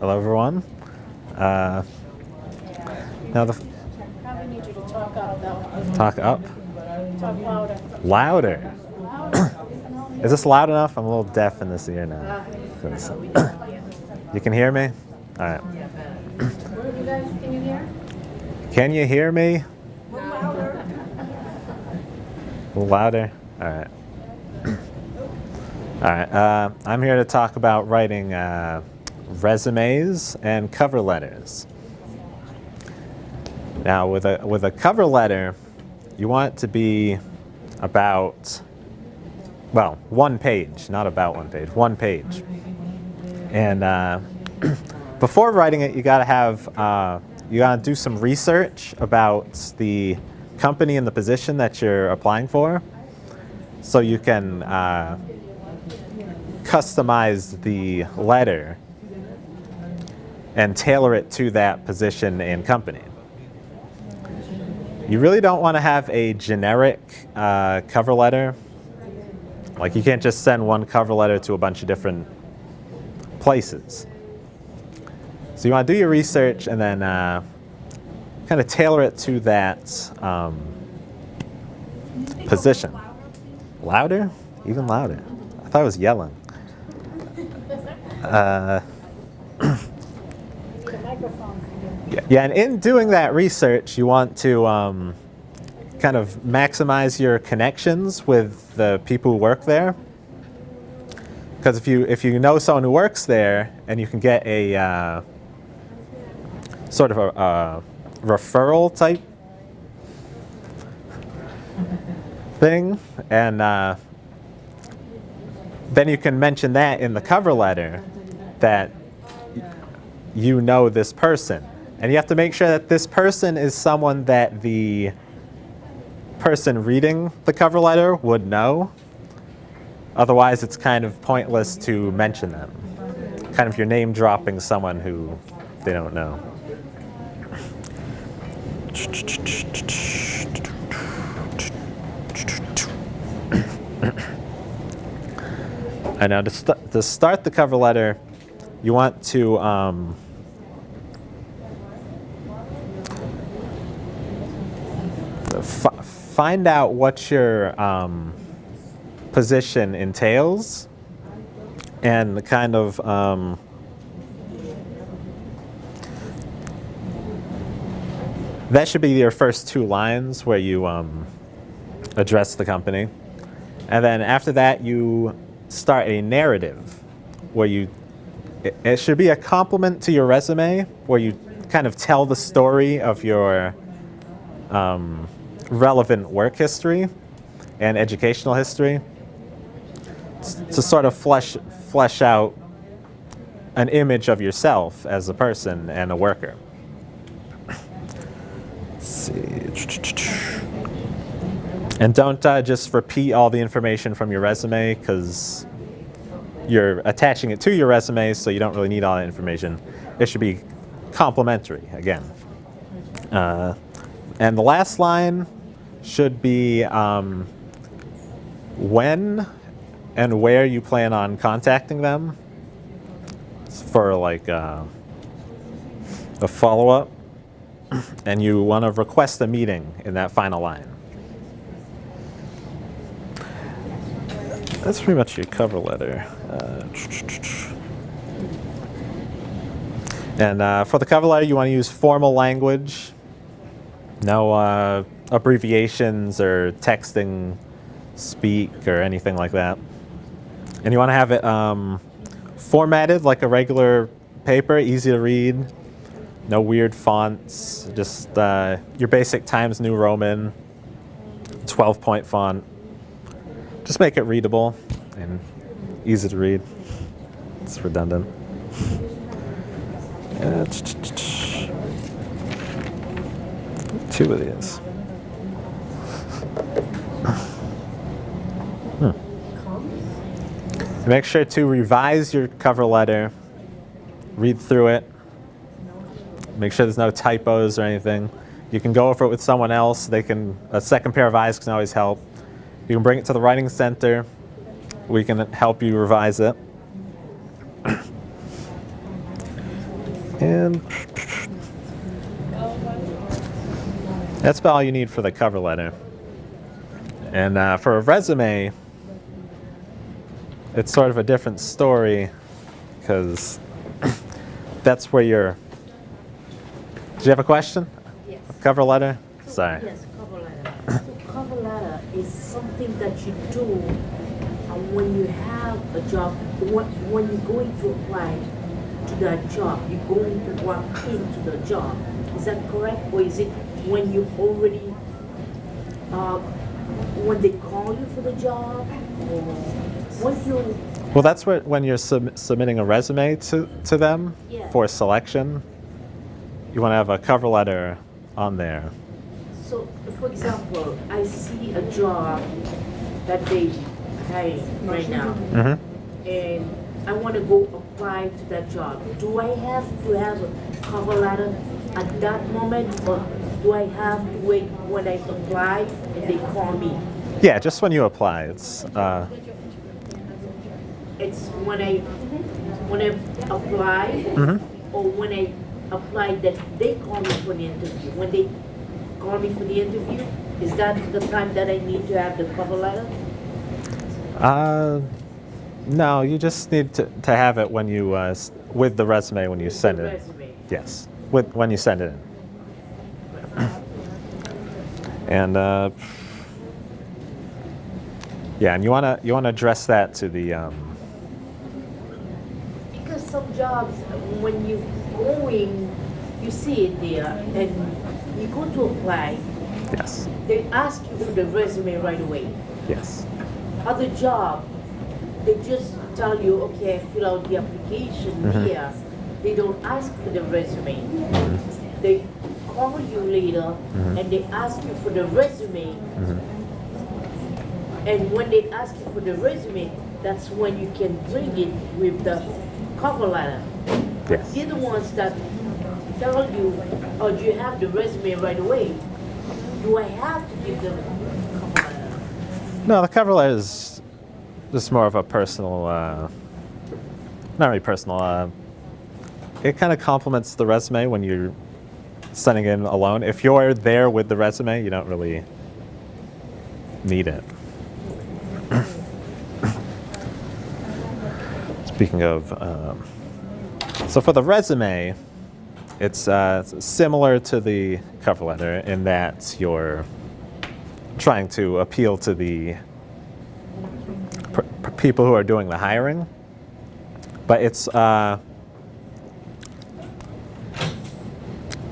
Hello, everyone. Uh, now the Probably need you to talk talk up Talk louder. louder. Louder. Is this loud enough? I'm a little deaf in this ear now. you can hear me? All right. You guys, can you hear? Can you hear me? Louder. Louder? All right. All right. Uh, I'm here to talk about writing uh, resumes and cover letters. Now, with a with a cover letter, you want it to be about well, one page, not about one page, one page. And uh, before writing it, you got to have uh, you got to do some research about the company and the position that you're applying for, so you can uh, customize the letter and tailor it to that position and company. You really don't want to have a generic uh, cover letter. Like you can't just send one cover letter to a bunch of different places. So you want to do your research and then uh, kind of tailor it to that um, position. Louder? Even louder. I thought I was yelling. Uh. Yeah, and in doing that research, you want to um, kind of maximize your connections with the people who work there. Because if you if you know someone who works there and you can get a uh, sort of a, a referral type thing, and uh, then you can mention that in the cover letter that you know this person. And you have to make sure that this person is someone that the person reading the cover letter would know. Otherwise, it's kind of pointless to mention them. Kind of your name dropping someone who they don't know. And now to, st- to start the cover letter, you want to um, find out what your um, position entails and the kind of um, that should be your first two lines where you um, address the company. And then after that you start a narrative where you it, should be a complement to your resume where you kind of tell the story of your um, relevant work history and educational history to sort of flesh flesh out an image of yourself as a person and a worker. Let's see. And don't uh, just repeat all the information from your resume because you're attaching it to your resume, so you don't really need all that information. It should be complementary again. Uh, and the last line should be um, when and where you plan on contacting them for like uh, a follow up. And you want to request a meeting in that final line. That's pretty much your cover letter. Uh, and uh, for the cover letter, you want to use formal language. No uh, abbreviations or texting speak or anything like that. And you want to have it um, formatted like a regular paper, easy to read. No weird fonts, just uh, your basic Times New Roman, 12 point font. Just make it readable and easy to read. It's redundant. Uh, Two of these. Hmm. Make sure to revise your cover letter, read through it, make sure there's no typos or anything. You can go over it with someone else. They can a second pair of eyes can always help. You can bring it to the writing center. We can help you revise it. And that's about all you need for the cover letter. And uh, for a resume, it's sort of a different story because that's where you're. Did you have a question? Yes. Cover letter? So- Sorry. Yes, cover letter. So cover letter is something that you do when you have a job, when, when you're going to apply to that job, you're going to walk into the job. Is that correct? Or is it when you already, uh, when they call you for the job? Or when you, Well, that's what, when you're sub- submitting a resume to, to them Yeah. for selection, you want to have a cover letter on there. so for example, I see a job that they hiring right now. hmm and I want to go apply to that job, do I have to have a cover letter at that moment, or do I have to wait when I apply and they call me? Yeah, just when you apply. It's uh, It's when I when I apply, mhm. or when I apply that they call me for the interview. When they call me for the interview, is that the time that I need to have the cover letter? Uh, no, you just need to, to have it when you uh, with the resume when you send it. resume. Yes, with when you send it in. And uh, yeah, and you wanna you wanna address that to the um, Because some jobs, when you going, you see it there, and you go to apply, yes they ask you for the resume right away. yes Other job, they just tell you, okay, fill out the application Mhm. here. They don't ask for the resume. They call you later Mhm. and they ask you for the resume. Mhm. And when they ask you for the resume, that's when you can bring it with the cover letter. yes. They're the ones that tell you, oh, do you have the resume right away? Do I have to give them? No, the cover letter is just more of a personal, uh, not really personal. Uh, it kind of complements the resume when you're sending in alone. If you're there with the resume, you don't really need it. Speaking of, um, so for the resume, it's uh, similar to the cover letter in that you're trying to appeal to the people who are doing the hiring, but it's uh,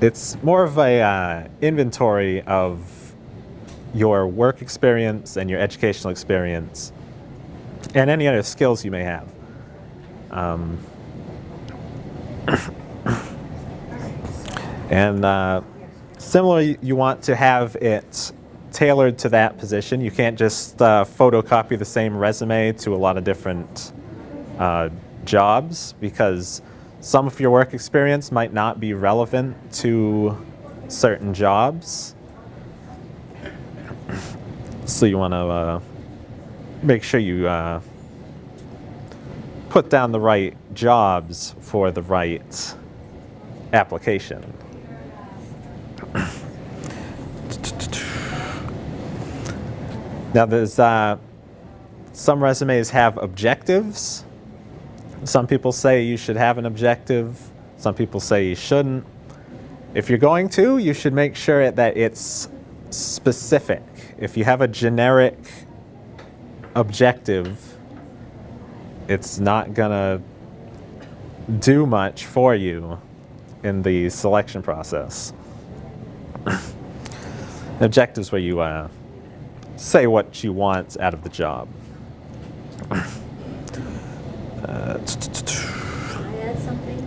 it's more of a uh, inventory of your work experience and your educational experience, and any other skills you may have. Um, and uh, similarly, you want to have it tailored to that position. You can't just uh, photocopy the same resume to a lot of different uh, jobs because some of your work experience might not be relevant to certain jobs. So you want to uh, make sure you uh, put down the right jobs for the right application. Now, there's uh, some resumes have objectives. Some people say you should have an objective. Some people say you shouldn't. If you're going to, you should make sure that it's specific. If you have a generic objective, it's not gonna do much for you in the selection process. Objectives where you uh, say what you want out of the job. Uh, Can I add something?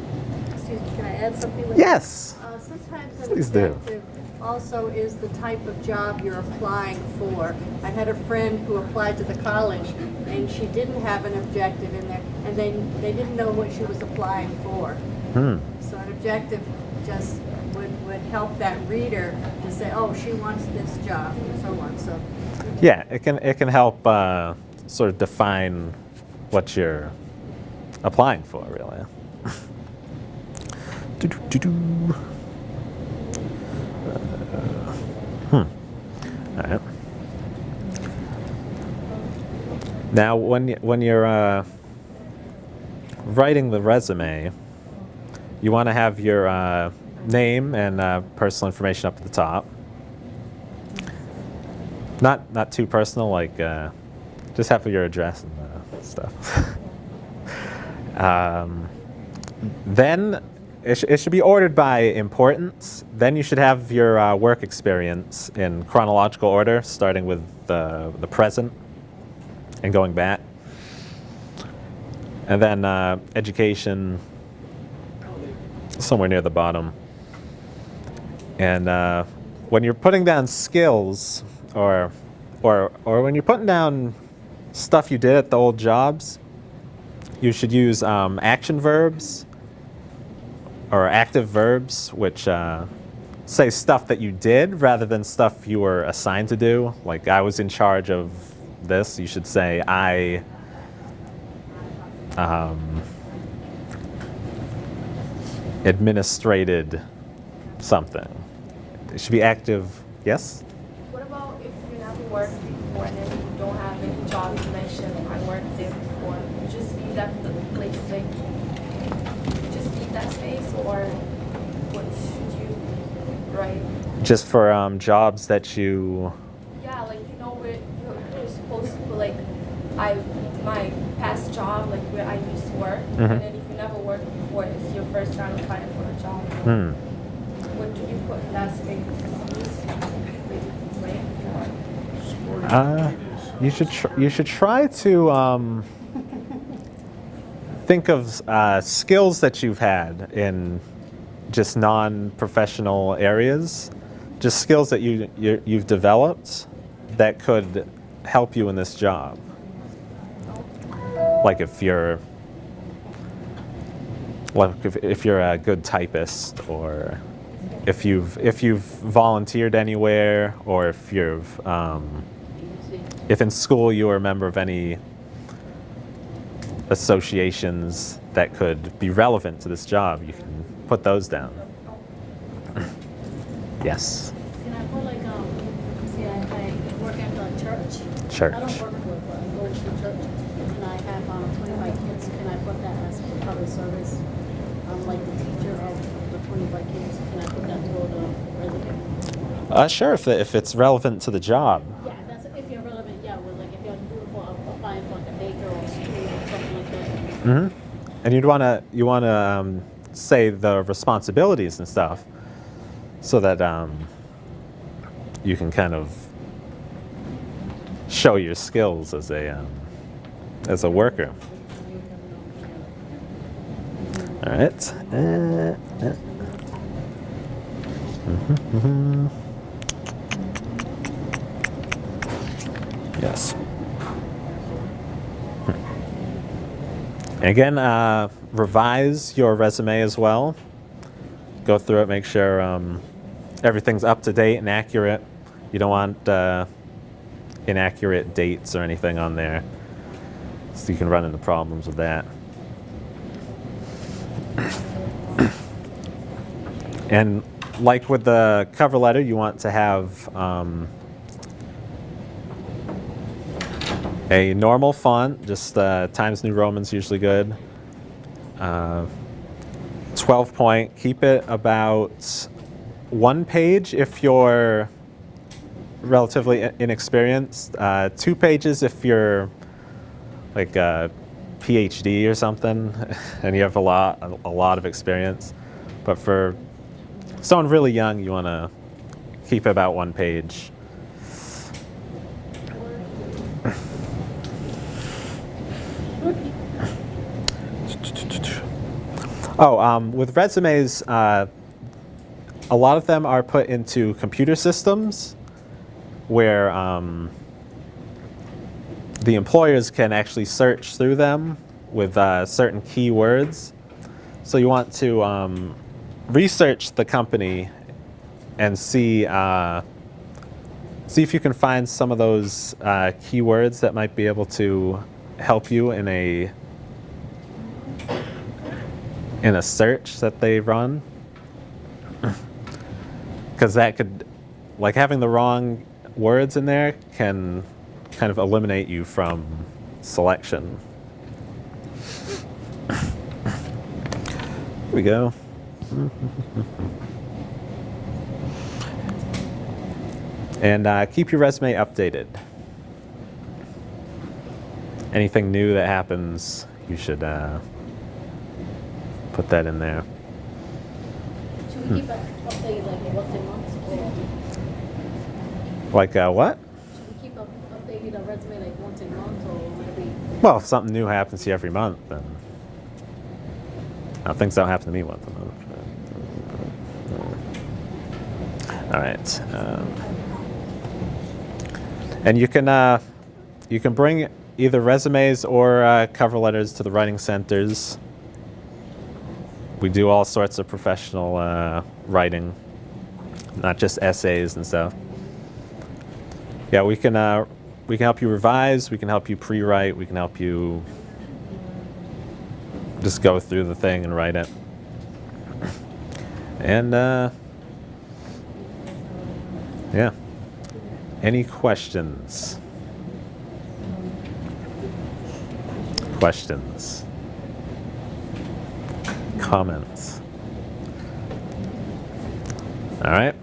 Excuse me, can I add something? with yes. Uh, Sometimes an Please do. objective also is the type of job you're applying for. I had a friend who applied to the college, and she didn't have an objective in there, and they, they didn't know what she was applying for. Hmm. So an objective just would, help that reader to say, oh, she wants this job, and so on, so. Yeah, it can it can help uh, sort of define what you're applying for, really. Do-do-do-do. Uh, hmm. All right. Now, when y- when you're uh, writing the resume, you want to have your uh, name and uh, personal information up at the top. Not not too personal, like uh, just have your address and uh, stuff. um, then it, sh- it should be ordered by importance. Then you should have your uh, work experience in chronological order, starting with the, the present and going back. And then uh, education somewhere near the bottom. And uh, when you're putting down skills, or, or, or when you're putting down stuff you did at the old jobs, you should use um, action verbs or active verbs, which uh, say stuff that you did rather than stuff you were assigned to do. Like I was in charge of this, you should say I. Um, administrated something. It should be active. Yes. What about if you never worked before and then you don't have any job you mentioned I worked there before? You just leave that the place like just leave that space or what should you write? Just for um, jobs that you. Yeah, like you know where you're, you're supposed to put like I my past job like where I used to work Mhm. and then if you never worked before it's your first time applying for a job. Hmm. What do you put in that space? Right? Uh, you should you should try to um, think of uh, skills that you've had in just non-professional areas, just skills that you you you've developed that could help you in this job. Like if you're like if, if you're a good typist or if you've if you've volunteered anywhere or if you've um, if in school you were a member of any associations that could be relevant to this job, you can put those down. yes. Can I put like, um, see, I, I work at the church. Church. I don't work with, but I go to church and I have, um, twenty-five kids. Can I put that as public service? I'm like the teacher of the twenty-five kids. Can I put that toward the resident? Uh, sure, if, if it's relevant to the job. Yeah, that's, if you're relevant, yeah, well, like if you're doing for, applying for like a daycare or school or something that. hmm And you'd want to you want to um, say the responsibilities and stuff, so that um, you can kind of show your skills as a um, as a worker. All right. Uh, uh. Mhm, mhm. Yes. Again, uh, revise your resume as well. Go through it, make sure um, everything's up to date and accurate. You don't want uh, inaccurate dates or anything on there, so you can run into problems with that. and like with the cover letter, you want to have um, a normal font, just uh, Times New Roman's usually good. Uh, 12 point, keep it about one page if you're relatively inexperienced, uh, two pages if you're like a PhD or something and you have a lot, a lot of experience. But for someone really young, you want to keep about one page. Oh, um, with resumes, uh, a lot of them are put into computer systems where um, the employers can actually search through them with uh, certain keywords. So you want to um, research the company and see uh, see if you can find some of those uh, keywords that might be able to help you in a in a search that they run. because that could, like having the wrong words in there can kind of eliminate you from selection. Here we go. And uh, keep your resume updated. Anything new that happens, you should uh, put that in there. Should we keep it updated like once a month Like uh, what? should we keep up, updating our resume like once a month or? Well, if something new happens here every month, then uh, things don't happen to me once a month. All right, um, and you can uh, you can bring either resumes or uh, cover letters to the writing centers. We do all sorts of professional uh, writing, not just essays and stuff. Yeah, we can uh, we can help you revise. We can help you pre-write. We can help you just go through the thing and write it. And uh, yeah, any questions? Questions? Comments? All right.